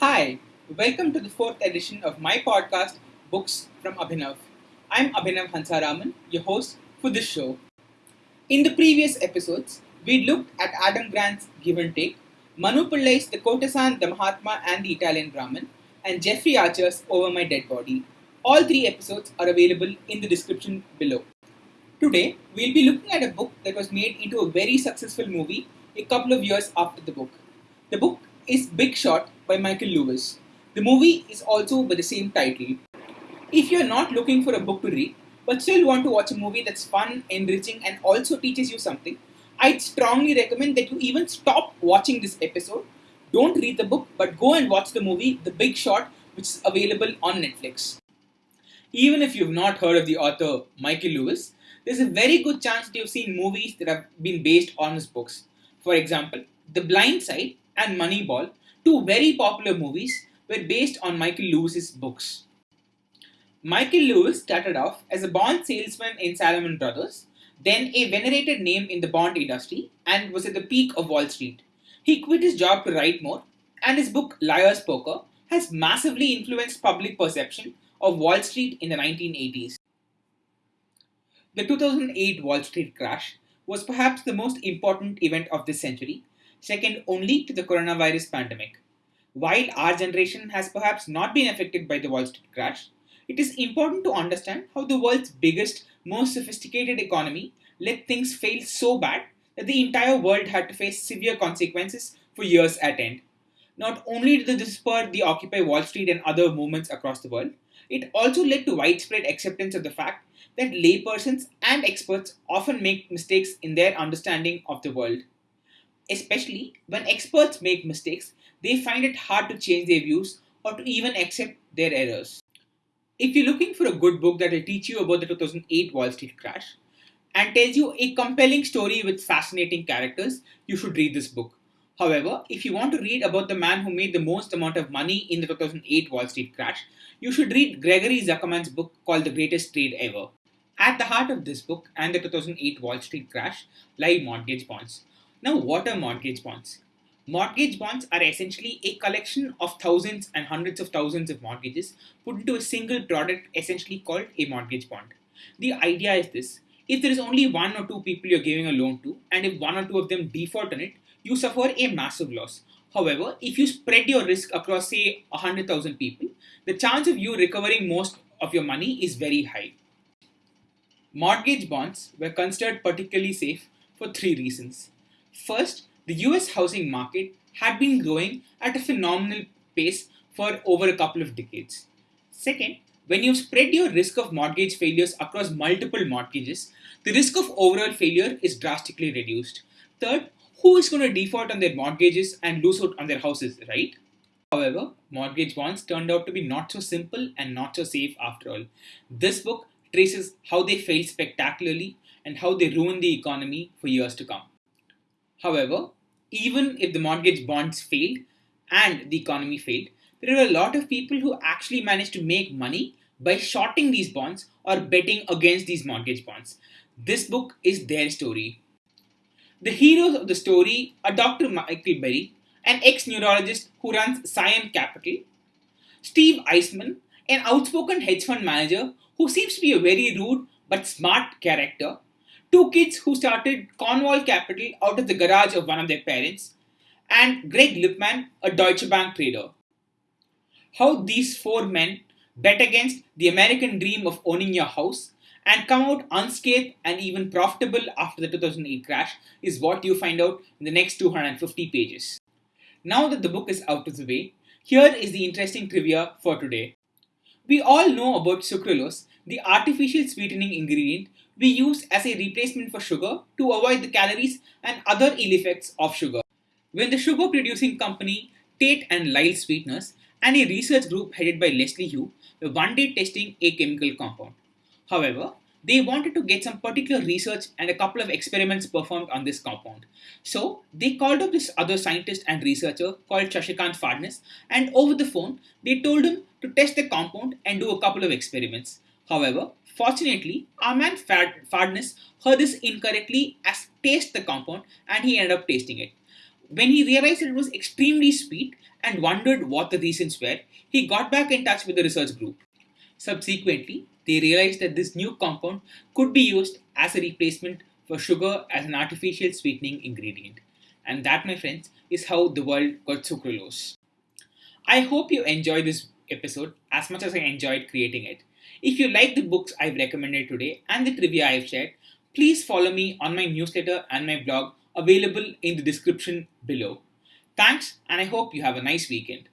Hi, welcome to the fourth edition of my podcast, Books from Abhinav. I'm Abhinav Hansaraman, your host for this show. In the previous episodes, we looked at Adam Grant's Give and Take, Manu Pillai's The Courtesan, the Mahatma, and the Italian Brahmin, and Jeffrey Archer's Over My Dead Body. All three episodes are available in the description below. Today, we'll be looking at a book that was made into a very successful movie a couple of years after the book. The book is Big Short by Michael Lewis. The movie is also by the same title. If you're not looking for a book to read, but still want to watch a movie that's fun, enriching, and also teaches you something, I'd strongly recommend that you even stop watching this episode. Don't read the book, but go and watch the movie The Big Short, which is available on Netflix. Even if you've not heard of the author Michael Lewis, there's a very good chance that you've seen movies that have been based on his books. For example, The Blind Side and Moneyball, two very popular movies, were based on Michael Lewis's books. Michael Lewis started off as a bond salesman in Salomon Brothers, then a venerated name in the bond industry, and was at the peak of Wall Street. He quit his job to write more, and his book Liar's Poker has massively influenced public perception of Wall Street in the 1980s. The 2008 Wall Street crash was perhaps the most important event of this century, second only to the coronavirus pandemic. While our generation has perhaps not been affected by the Wall Street crash, it is important to understand how the world's biggest, most sophisticated economy let things fail so bad that the entire world had to face severe consequences for years at end. Not only did this spur the Occupy Wall Street and other movements across the world, it also led to widespread acceptance of the fact that laypersons and experts often make mistakes in their understanding of the world. Especially when experts make mistakes, they find it hard to change their views or to even accept their errors. If you're looking for a good book that will teach you about the 2008 Wall Street crash and tells you a compelling story with fascinating characters, you should read this book. However, if you want to read about the man who made the most amount of money in the 2008 Wall Street crash, you should read Gregory Zuckerman's book called The Greatest Trade Ever. At the heart of this book and the 2008 Wall Street crash lie mortgage bonds. Now, what are mortgage bonds? Mortgage bonds are essentially a collection of thousands and hundreds of thousands of mortgages put into a single product, essentially called a mortgage bond. The idea is this if there is only one or two people you're giving a loan to, and if one or two of them default on it, you suffer a massive loss. However, if you spread your risk across, say, 100,000 people, the chance of you recovering most of your money is very high. Mortgage bonds were considered particularly safe for three reasons. First, the US housing market had been growing at a phenomenal pace for over a couple of decades. Second, when you spread your risk of mortgage failures across multiple mortgages, the risk of overall failure is drastically reduced. Third, who is going to default on their mortgages and lose out on their houses, right? However, mortgage bonds turned out to be not so simple and not so safe after all. This book traces how they failed spectacularly and how they ruined the economy for years to come. However, even if the mortgage bonds failed and the economy failed, there are a lot of people who actually managed to make money by shorting these bonds or betting against these mortgage bonds. This book is their story. The heroes of the story are Dr. Michael Burry, an ex neurologist who runs Scion Capital, Steve Eisman, an outspoken hedge fund manager who seems to be a very rude but smart character, two kids who started Cornwall Capital out of the garage of one of their parents, and Greg Lippmann, a Deutsche Bank trader. How these four men bet against the American dream of owning your house and come out unscathed and even profitable after the 2008 crash is what you find out in the next 250 pages. Now that the book is out of the way, here is the interesting trivia for today. We all know about sucralose, the artificial sweetening ingredient we use as a replacement for sugar to avoid the calories and other ill effects of sugar. When the sugar producing company Tate and Lyle Sweeteners and a research group headed by Leslie Hu were one day testing a chemical compound. However, they wanted to get some particular research and a couple of experiments performed on this compound. So they called up this other scientist and researcher called Shashikant Phadnis, and over the phone they told him to test the compound and do a couple of experiments. However, fortunately, our man Phadnis heard this incorrectly as taste the compound and he ended up tasting it. When he realized it was extremely sweet and wondered what the reasons were, he got back in touch with the research group. Subsequently, they realized that this new compound could be used as a replacement for sugar as an artificial sweetening ingredient. And that, my friends, is how the world got sucralose. I hope you enjoyed this episode as much as I enjoyed creating it. If you like the books I've recommended today and the trivia I've shared, please follow me on my newsletter and my blog available in the description below. Thanks, and I hope you have a nice weekend.